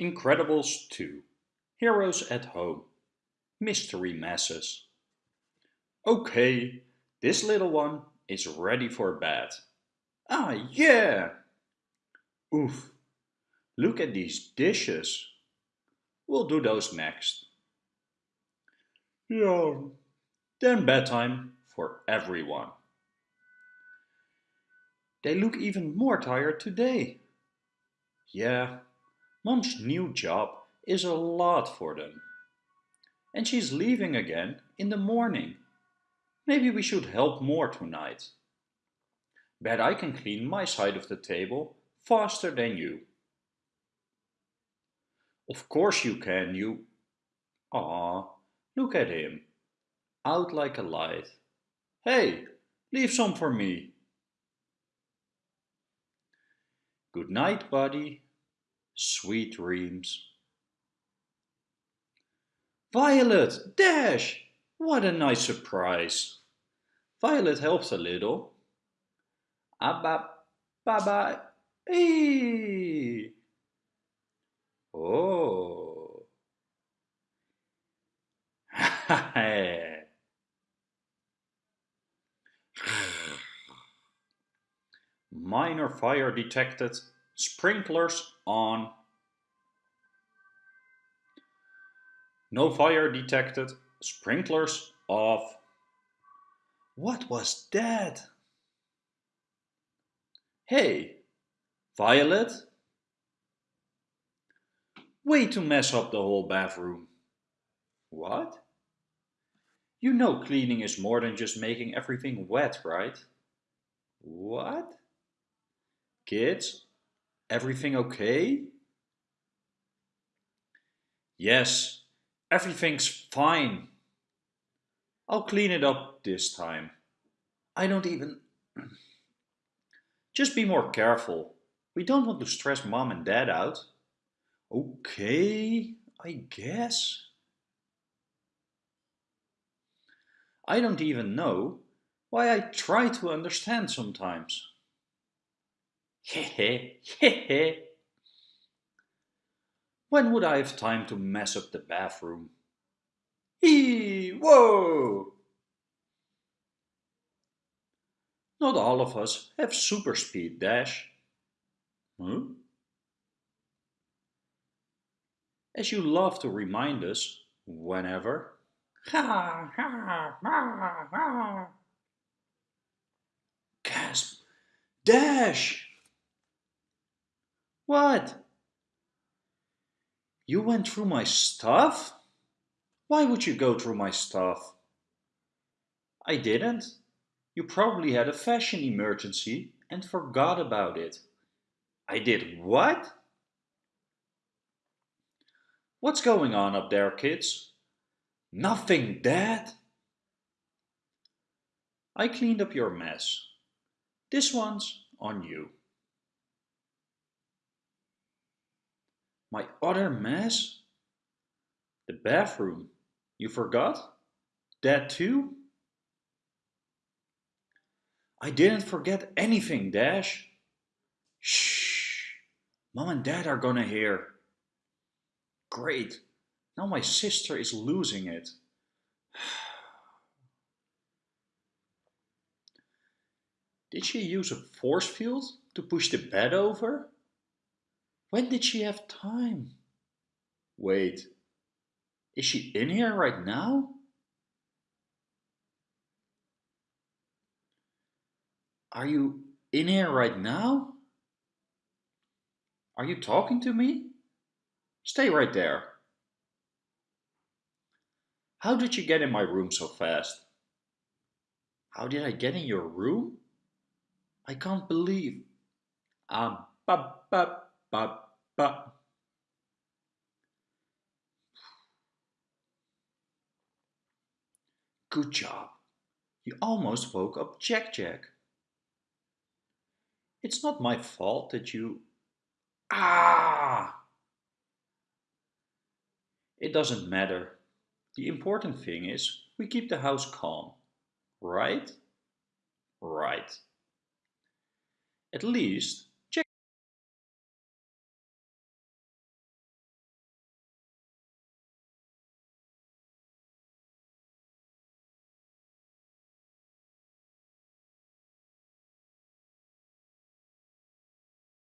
Incredibles 2 Heroes at Home Mystery Messes Okay, this little one is ready for bed. Ah, yeah! Oof, look at these dishes. We'll do those next. Yeah, then bedtime for everyone. They look even more tired today. Yeah, Mom's new job is a lot for them. And she's leaving again in the morning. Maybe we should help more tonight. Bet I can clean my side of the table faster than you. Of course you can, you... Ah, look at him. Out like a light. Hey, leave some for me. Good night, buddy. Sweet dreams. Violet! Dash! What a nice surprise! Violet helps a little. Ah, Abba, baba, ee. Oh. Minor fire detected. Sprinklers on. No fire detected. Sprinklers off. What was that? Hey, Violet? Way to mess up the whole bathroom. What? You know cleaning is more than just making everything wet, right? What? Kids, Everything okay? Yes, everything's fine. I'll clean it up this time. I don't even... Just be more careful. We don't want to stress mom and dad out. Okay, I guess. I don't even know why I try to understand sometimes. When would I have time to mess up the bathroom? Hee, whoa! Not all of us have super speed dash. Huh? As you love to remind us, whenever. Ha, ha, ha, ha. Gasp! Dash! What? You went through my stuff? Why would you go through my stuff? I didn't. You probably had a fashion emergency and forgot about it. I did what? What's going on up there, kids? Nothing, Dad. I cleaned up your mess. This one's on you. My other mess? The bathroom. You forgot? That too? I didn't forget anything, Dash. Shh. Mom and Dad are gonna hear. Great. Now my sister is losing it. Did she use a force field to push the bed over? When did she have time? Wait, is she in here right now? Are you in here right now? Are you talking to me? Stay right there. How did you get in my room so fast? How did I get in your room? I can't believe. Um, ba, ba, ba, ba. Good job. You almost woke up Jack Jack. It's not my fault that you... Ah! It doesn't matter. The important thing is we keep the house calm. Right? Right. At least